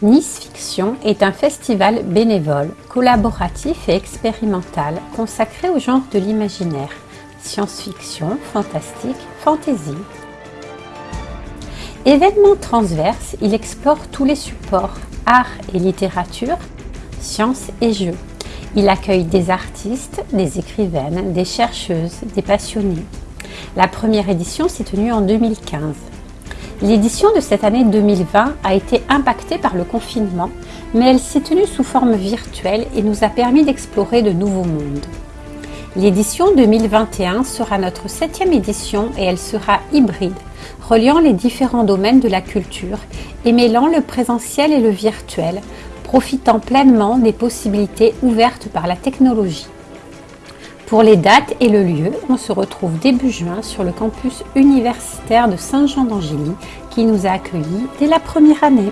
Nice Fiction est un festival bénévole, collaboratif et expérimental consacré au genre de l'imaginaire, science-fiction, fantastique, fantasy. Événement transverse, il explore tous les supports, art et littérature, sciences et jeux. Il accueille des artistes, des écrivaines, des chercheuses, des passionnés. La première édition s'est tenue en 2015. L'édition de cette année 2020 a été impactée par le confinement, mais elle s'est tenue sous forme virtuelle et nous a permis d'explorer de nouveaux mondes. L'édition 2021 sera notre septième édition et elle sera hybride, reliant les différents domaines de la culture et mêlant le présentiel et le virtuel, profitant pleinement des possibilités ouvertes par la technologie. Pour les dates et le lieu, on se retrouve début juin sur le campus universitaire de Saint-Jean d'Angély qui nous a accueillis dès la première année.